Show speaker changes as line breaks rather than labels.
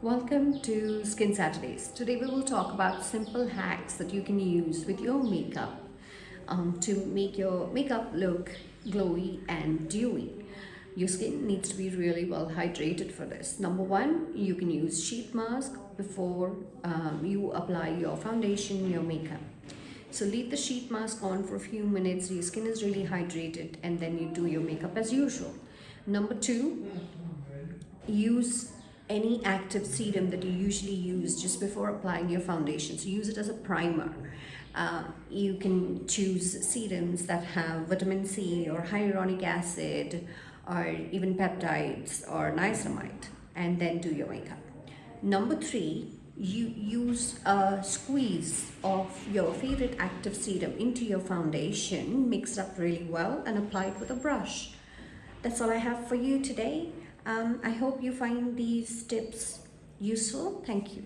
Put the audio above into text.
Welcome to Skin Saturdays. Today we will talk about simple hacks that you can use with your makeup um, to make your makeup look glowy and dewy. Your skin needs to be really well hydrated for this. Number one, you can use sheet mask before um, you apply your foundation, your makeup. So leave the sheet mask on for a few minutes, your skin is really hydrated and then you do your makeup as usual. Number two, use any active serum that you usually use just before applying your foundation. So use it as a primer. Uh, you can choose serums that have vitamin C or hyaluronic acid or even peptides or niacinamide and then do your makeup. Number three, you use a squeeze of your favorite active serum into your foundation, mix it up really well and apply it with a brush. That's all I have for you today. Um, I hope you find these tips useful. Thank you.